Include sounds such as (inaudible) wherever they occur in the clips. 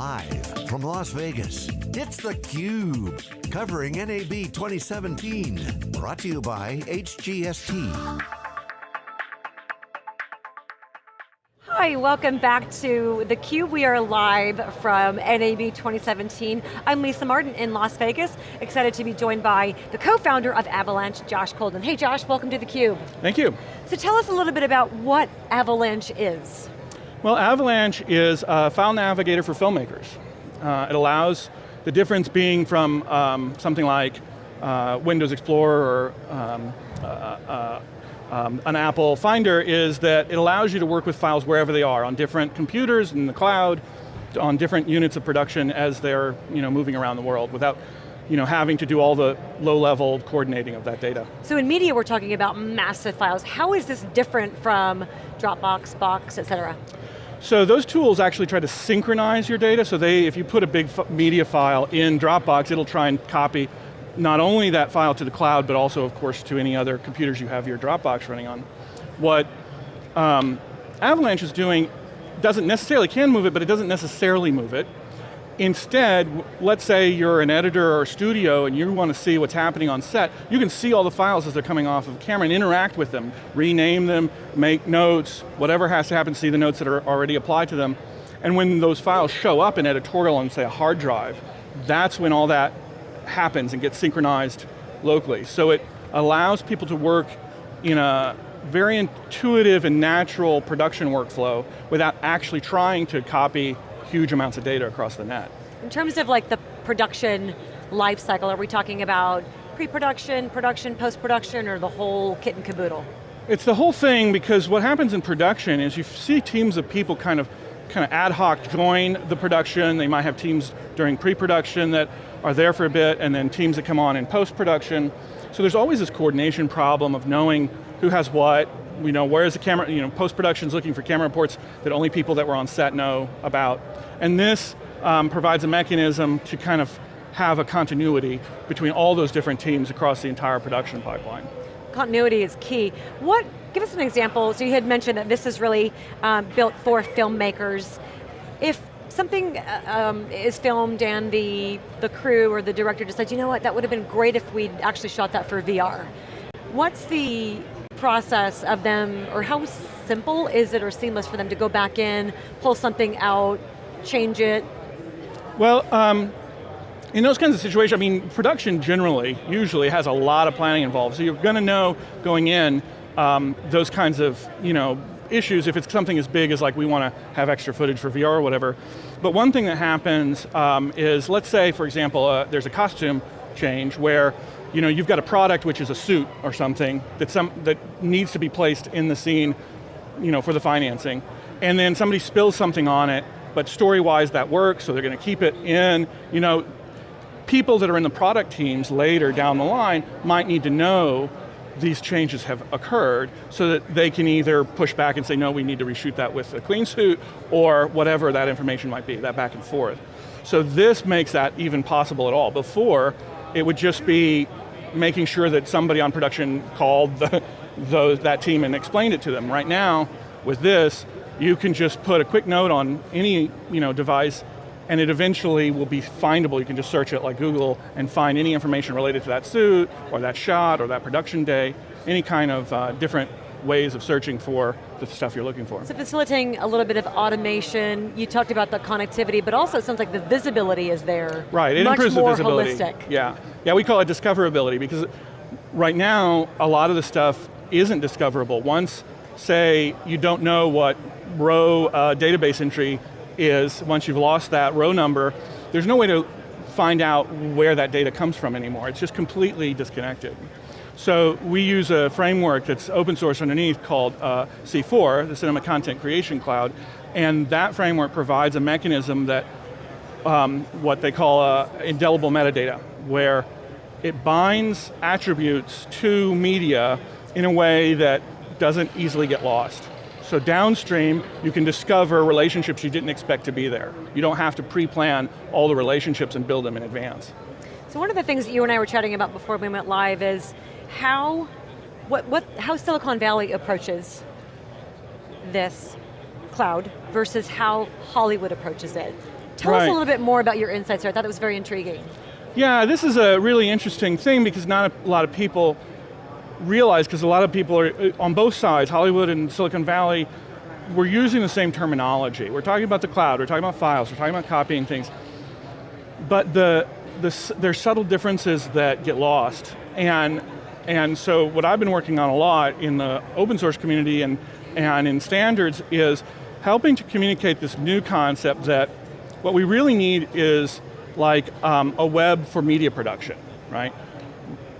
Live from Las Vegas, it's theCUBE, covering NAB 2017. Brought to you by HGST. Hi, welcome back to theCUBE. We are live from NAB 2017. I'm Lisa Martin in Las Vegas, excited to be joined by the co-founder of Avalanche, Josh Kolden. Hey Josh, welcome to theCUBE. Thank you. So tell us a little bit about what Avalanche is. Well, Avalanche is a file navigator for filmmakers. Uh, it allows, the difference being from um, something like uh, Windows Explorer or um, uh, uh um, an Apple Finder is that it allows you to work with files wherever they are, on different computers, in the cloud, on different units of production as they're you know, moving around the world without you know, having to do all the low-level coordinating of that data. So in media, we're talking about massive files. How is this different from Dropbox, Box, et cetera? So those tools actually try to synchronize your data, so they, if you put a big media file in Dropbox, it'll try and copy not only that file to the cloud, but also of course to any other computers you have your Dropbox running on. What um, Avalanche is doing doesn't necessarily, can move it, but it doesn't necessarily move it. Instead, let's say you're an editor or a studio and you want to see what's happening on set, you can see all the files as they're coming off of camera and interact with them, rename them, make notes, whatever has to happen, see the notes that are already applied to them. And when those files show up in editorial on say a hard drive, that's when all that happens and gets synchronized locally. So it allows people to work in a very intuitive and natural production workflow without actually trying to copy huge amounts of data across the net. In terms of like the production life cycle, are we talking about pre-production, production, post-production, or the whole kit and caboodle? It's the whole thing because what happens in production is you see teams of people kind of kind of ad hoc join the production. They might have teams during pre-production that are there for a bit and then teams that come on in post-production. So there's always this coordination problem of knowing who has what, we know where is the camera, you know, post-production's looking for camera reports that only people that were on set know about. And this um, provides a mechanism to kind of have a continuity between all those different teams across the entire production pipeline. Continuity is key. What, give us an example, so you had mentioned that this is really um, built for filmmakers. If something uh, um, is filmed and the, the crew or the director decides, you know what, that would have been great if we'd actually shot that for VR. What's the process of them, or how simple is it or seamless for them to go back in, pull something out, change it? Well, um, in those kinds of situations, I mean, production generally, usually has a lot of planning involved, so you're going to know going in um, those kinds of, you know, issues if it's something as big as like we want to have extra footage for VR or whatever. But one thing that happens um, is, let's say, for example, uh, there's a costume change where you know, you've got a product which is a suit or something that, some, that needs to be placed in the scene you know, for the financing, and then somebody spills something on it, but story-wise that works, so they're going to keep it in. You know, people that are in the product teams later down the line might need to know these changes have occurred so that they can either push back and say, no, we need to reshoot that with a clean suit, or whatever that information might be, that back and forth. So this makes that even possible at all. Before, it would just be making sure that somebody on production called the, those, that team and explained it to them. Right now, with this, you can just put a quick note on any you know, device and it eventually will be findable. You can just search it like Google and find any information related to that suit, or that shot, or that production day, any kind of uh, different ways of searching for the stuff you're looking for. So facilitating a little bit of automation, you talked about the connectivity, but also it sounds like the visibility is there. Right, it much improves the visibility. holistic. Yeah, yeah, we call it discoverability because right now, a lot of the stuff isn't discoverable. Once, say, you don't know what row uh, database entry is once you've lost that row number, there's no way to find out where that data comes from anymore. It's just completely disconnected. So we use a framework that's open source underneath called uh, C4, the Cinema Content Creation Cloud, and that framework provides a mechanism that um, what they call uh, indelible metadata, where it binds attributes to media in a way that doesn't easily get lost. So downstream, you can discover relationships you didn't expect to be there. You don't have to pre-plan all the relationships and build them in advance. So one of the things that you and I were chatting about before we went live is how, what, what, how Silicon Valley approaches this cloud versus how Hollywood approaches it. Tell us a little bit more about your insights there. I thought it was very intriguing. Yeah, this is a really interesting thing because not a lot of people realize, because a lot of people are uh, on both sides, Hollywood and Silicon Valley, we're using the same terminology. We're talking about the cloud, we're talking about files, we're talking about copying things. But the, the, there's subtle differences that get lost. And, and so what I've been working on a lot in the open source community and, and in standards is helping to communicate this new concept that what we really need is like um, a web for media production, right?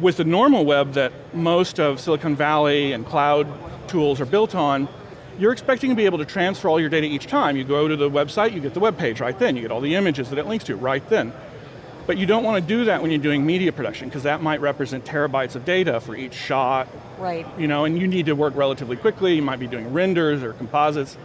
With the normal web that most of Silicon Valley and cloud tools are built on, you're expecting to be able to transfer all your data each time. You go to the website, you get the web page right then, you get all the images that it links to right then. But you don't want to do that when you're doing media production, because that might represent terabytes of data for each shot, Right. you know, and you need to work relatively quickly, you might be doing renders or composites.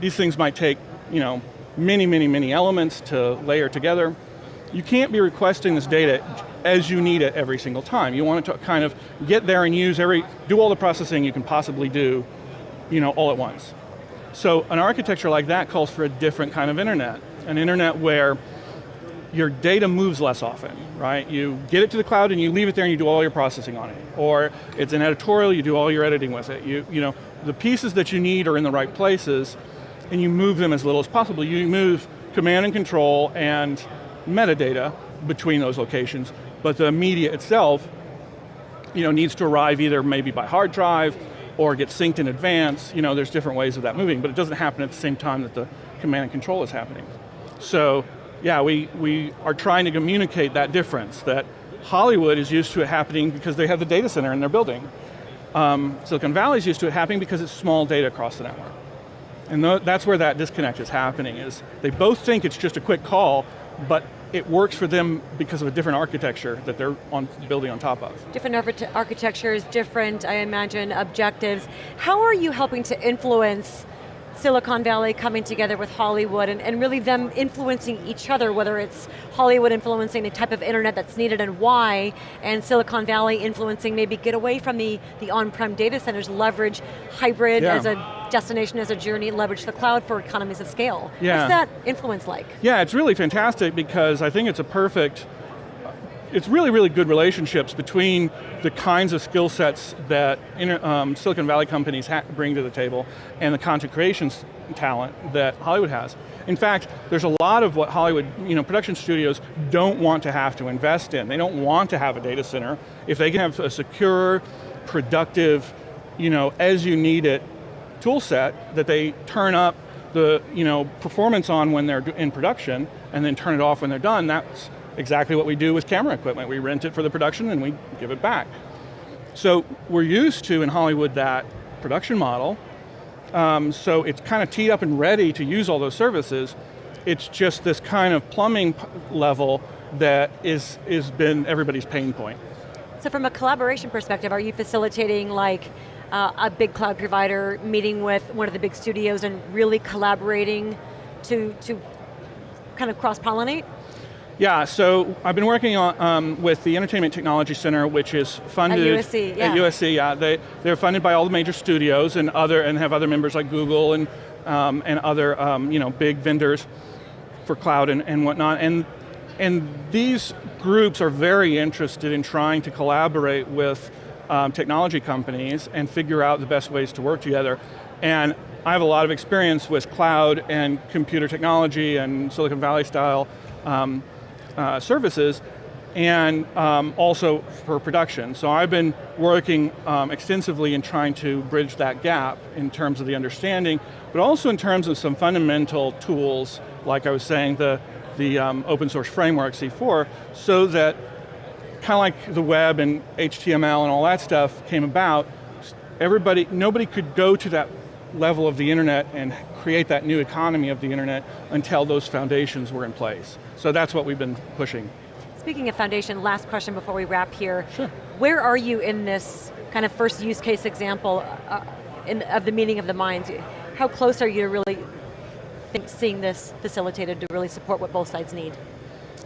These things might take, you know, many, many, many elements to layer together. You can't be requesting this data as you need it every single time. You want it to kind of get there and use every, do all the processing you can possibly do, you know, all at once. So an architecture like that calls for a different kind of internet. An internet where your data moves less often, right? You get it to the cloud and you leave it there and you do all your processing on it. Or it's an editorial, you do all your editing with it. You, you know, the pieces that you need are in the right places and you move them as little as possible. You move command and control and metadata between those locations, but the media itself you know, needs to arrive either maybe by hard drive or get synced in advance. You know, there's different ways of that moving, but it doesn't happen at the same time that the command and control is happening. So, yeah, we, we are trying to communicate that difference, that Hollywood is used to it happening because they have the data center in their building. Um, Silicon Valley is used to it happening because it's small data across the network. And tho- that's where that disconnect is happening, is they both think it's just a quick call, but it works for them because of a different architecture that they're on, building on top of. Different architectures, different, I imagine, objectives. How are you helping to influence Silicon Valley coming together with Hollywood and, and really them influencing each other, whether it's Hollywood influencing the type of internet that's needed and why, and Silicon Valley influencing maybe get away from the, the on-prem data centers, leverage hybrid Yeah. as a destination, as a journey, leverage the cloud for economies of scale. Yeah. What's that influence like? Yeah, it's really fantastic because I think it's a perfect, it's really, really good relationships between the kinds of skill sets that inter, um, Silicon Valley companies bring to the table and the content creation talent that Hollywood has. In fact, there's a lot of what Hollywood, you know, production studios don't want to have to invest in. They don't want to have a data center. If they can have a secure, productive, you know, as you need it tool set that they turn up the you know, performance on when they're in production and then turn it off when they're done, that's exactly what we do with camera equipment. We rent it for the production and we give it back. So we're used to, in Hollywood, that production model. Um, so it's kind of teed up and ready to use all those services. It's just this kind of plumbing level that is, is been everybody's pain point. So from a collaboration perspective, are you facilitating like uh, a big cloud provider meeting with one of the big studios and really collaborating to, to kind of cross-pollinate? Yeah, so I've been working on, um, with the Entertainment Technology Center, which is funded USC, yeah. At USC, yeah. They they're funded by all the major studios and other and have other members like Google and um, and other um, you know big vendors for cloud and, and whatnot. And and these groups are very interested in trying to collaborate with um, technology companies and figure out the best ways to work together. And I have a lot of experience with cloud and computer technology and Silicon Valley style um, uh, services, and um, also for production. So I've been working um, extensively in trying to bridge that gap in terms of the understanding, but also in terms of some fundamental tools, like I was saying, the, the um, open source framework, C4, so that kind of like the web and HTML and all that stuff came about, everybody, nobody could go to that level of the internet and create that new economy of the internet until those foundations were in place. So that's what we've been pushing. Speaking of foundation, last question before we wrap here. Sure. Where are you in this kind of first use case example uh, in, of the meeting of the minds? How close are you to really think, seeing this facilitated to really support what both sides need?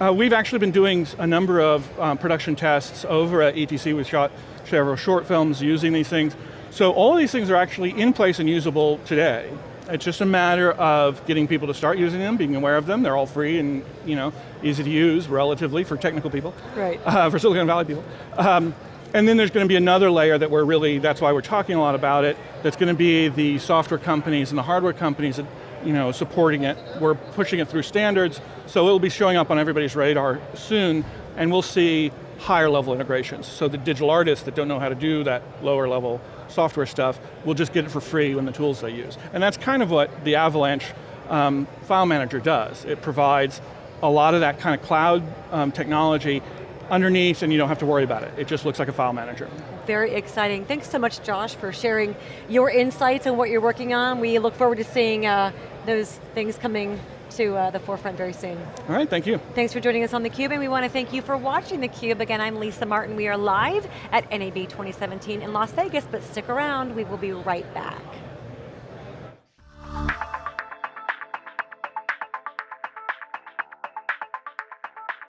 Uh, we've actually been doing a number of um, production tests over at ETC. We shot several short films using these things. So all of these things are actually in place and usable today. It's just a matter of getting people to start using them, being aware of them. They're all free and you know easy to use relatively for technical people. Right. (laughs) Uh, for Silicon Valley people. Um, and then there's going to be another layer that we're really, that's why we're talking a lot about it, that's going to be the software companies and the hardware companies that you know, supporting it. We're pushing it through standards, so it'll be showing up on everybody's radar soon, and we'll see higher level integrations. So the digital artists that don't know how to do that lower level software stuff will just get it for free in the tools they use. And that's kind of what the Avalanche um, file manager does. It provides a lot of that kind of cloud um, technology underneath and you don't have to worry about it. It just looks like a file manager. Very exciting. Thanks so much, Josh, for sharing your insights and what you're working on. We look forward to seeing uh, those things coming to uh, the forefront very soon. All right, thank you. Thanks for joining us on theCUBE, and we want to thank you for watching theCUBE. Again, I'm Lisa Martin. We are live at NAB 2017 in Las Vegas, but stick around, we will be right back.